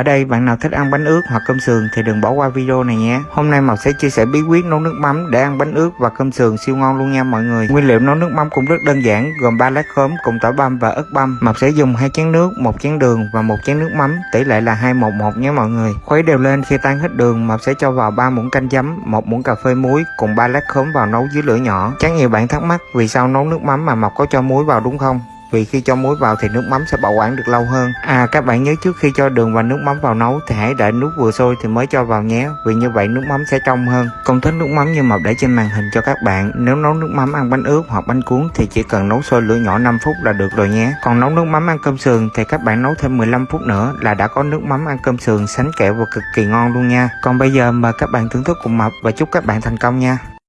Ở đây bạn nào thích ăn bánh ướt hoặc cơm sườn thì đừng bỏ qua video này nhé. Hôm nay Mộc sẽ chia sẻ bí quyết nấu nước mắm để ăn bánh ướt và cơm sườn siêu ngon luôn nha mọi người. Nguyên liệu nấu nước mắm cũng rất đơn giản, gồm 3 lát khóm cùng tỏi băm và ớt băm. Mộc sẽ dùng hai chén nước, một chén đường và một chén nước mắm, tỷ lệ là 211 nhé mọi người. Khuấy đều lên khi tan hết đường, Mộc sẽ cho vào 3 muỗng canh giấm, một muỗng cà phê muối cùng 3 lát khóm vào nấu dưới lửa nhỏ. Chắc nhiều bạn thắc mắc vì sao nấu nước mắm mà Mộc có cho muối vào đúng không? Vì khi cho muối vào thì nước mắm sẽ bảo quản được lâu hơn. À các bạn nhớ trước khi cho đường và nước mắm vào nấu thì hãy đợi nước vừa sôi thì mới cho vào nhé, vì như vậy nước mắm sẽ trong hơn. Công thức nước mắm như mập để trên màn hình cho các bạn. Nếu nấu nước mắm ăn bánh ướt hoặc bánh cuốn thì chỉ cần nấu sôi lửa nhỏ 5 phút là được rồi nhé. Còn nấu nước mắm ăn cơm sườn thì các bạn nấu thêm 15 phút nữa là đã có nước mắm ăn cơm sườn sánh kẹo và cực kỳ ngon luôn nha. Còn bây giờ mời các bạn thưởng thức cùng mập và chúc các bạn thành công nha.